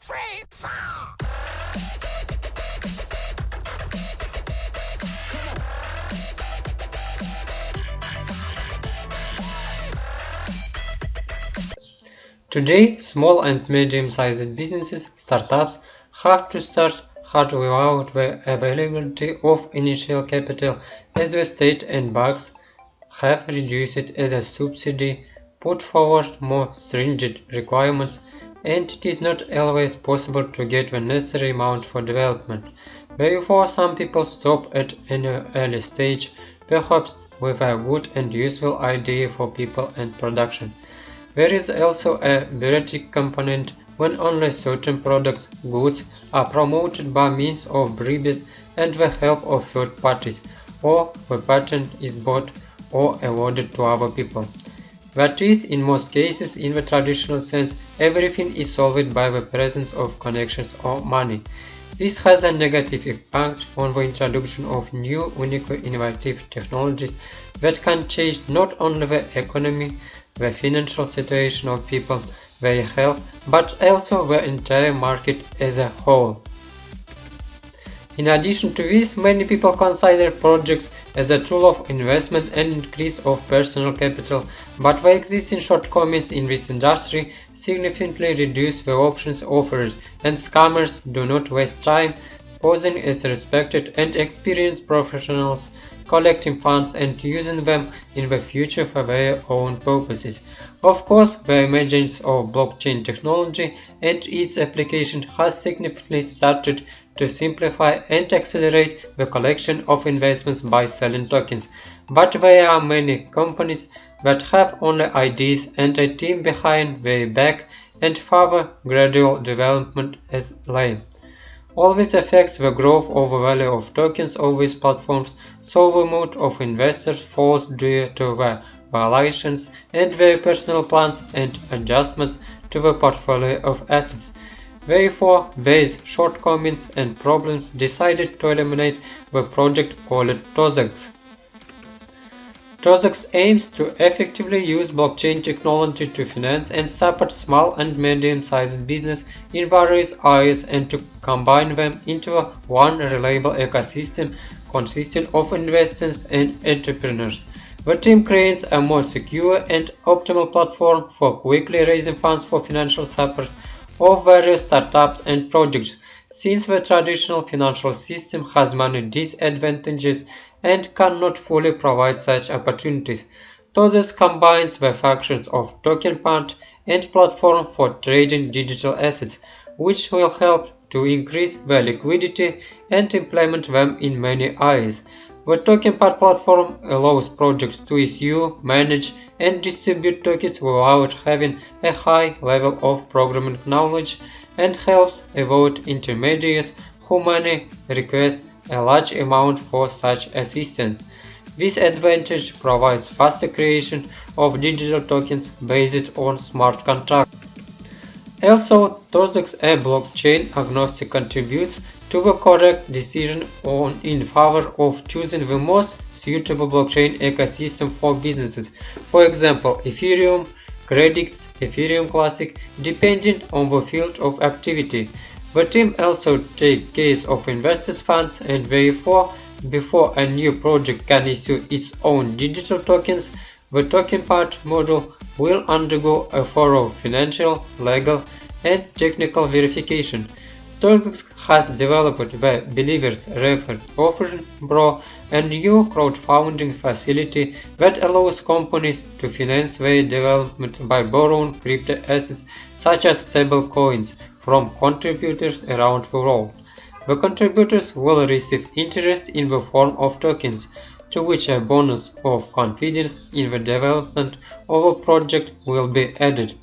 three, four. Today, small and medium-sized businesses, startups, have to start hard without the availability of initial capital as the state and banks have reduced it as a subsidy, put forward more stringent requirements, and it is not always possible to get the necessary amount for development. Therefore, some people stop at an early stage, perhaps with a good and useful idea for people and production. There is also a bureaucratic component when only certain products, goods, are promoted by means of bribes and the help of third parties, or the patent is bought or awarded to other people. That is, in most cases, in the traditional sense, everything is solved by the presence of connections or money. This has a negative impact on the introduction of new, unique, innovative technologies that can change not only the economy, the financial situation of people, their health, but also the entire market as a whole. In addition to this, many people consider projects as a tool of investment and increase of personal capital, but the existing shortcomings in this industry significantly reduce the options offered, and scammers do not waste time posing as respected and experienced professionals collecting funds and using them in the future for their own purposes. Of course, the emergence of blockchain technology and its application has significantly started to simplify and accelerate the collection of investments by selling tokens, but there are many companies that have only ideas and a team behind their back and further gradual development as lame. All this affects the growth of the value of tokens of these platforms, so the mood of investors falls due to their valuations and their personal plans and adjustments to the portfolio of assets. Therefore, these shortcomings and problems decided to eliminate the project called TOZEX. TOZEX aims to effectively use blockchain technology to finance and support small and medium-sized business in various areas and to combine them into one reliable ecosystem consisting of investors and entrepreneurs. The team creates a more secure and optimal platform for quickly raising funds for financial support of various startups and projects since the traditional financial system has many disadvantages and cannot fully provide such opportunities. TOZEX combines the functions of Tokenpad and platform for trading digital assets, which will help to increase the liquidity and implement them in many areas. The Tokenpad platform allows projects to issue, manage, and distribute tokens without having a high level of programming knowledge and helps avoid intermediaries who may request a large amount for such assistance. This advantage provides faster creation of digital tokens based on smart contracts. Also, TOZEX a blockchain agnostic contributes to the correct decision on in favor of choosing the most suitable blockchain ecosystem for businesses. For example, Ethereum, Credix, Ethereum Classic, depending on the field of activity. The team also takes care of investors' funds and therefore, before a new project can issue its own digital tokens, the Tokenpad module will undergo a thorough financial, legal, and technical verification. TOZEX has developed the Believers Referred Offering Bro, a new crowdfunding facility that allows companies to finance their development by borrowing crypto assets such as stable coins from contributors around the world. The contributors will receive interest in the form of tokens, to which a bonus of confidence in the development of a project will be added.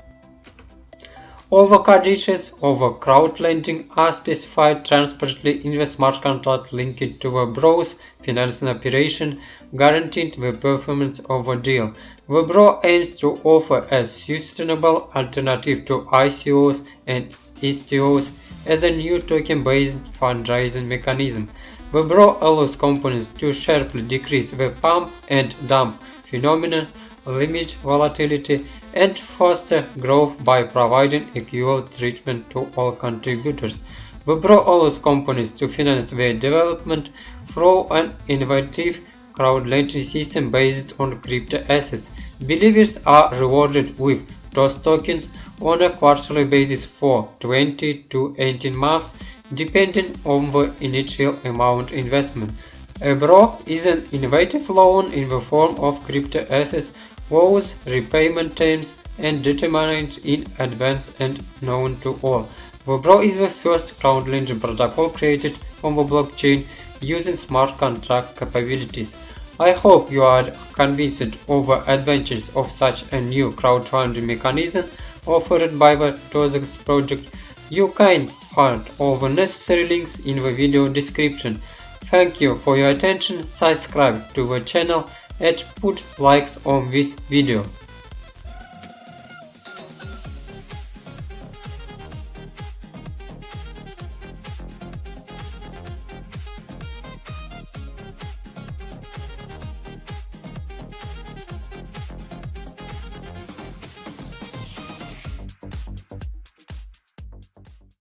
Of a crowdlending are specified transparently in the smart contract linked to the Bro's financing operation, guaranteeing the performance of the deal. The Bro aims to offer a sustainable alternative to ICOs and STOs as a new token-based fundraising mechanism. The Bro allows companies to sharply decrease the pump and dump phenomenon, limit volatility, and foster growth by providing equal treatment to all contributors. Webro allows companies to finance their development through an innovative crowd-lending system based on crypto assets. Believers are rewarded with TOZ tokens on a quarterly basis for 20 to 18 months depending on the initial amount investment. Webro is an innovative loan in the form of crypto assets whose repayment terms and determined in advance and known to all. Webro is the first crowd-lending protocol created on the blockchain using smart contract capabilities. I hope you are convinced of the advantages of such a new crowdfunding mechanism offered by the TOZEX project. You can find all the necessary links in the video description. Thank you for your attention, subscribe to the channel and put likes on this video.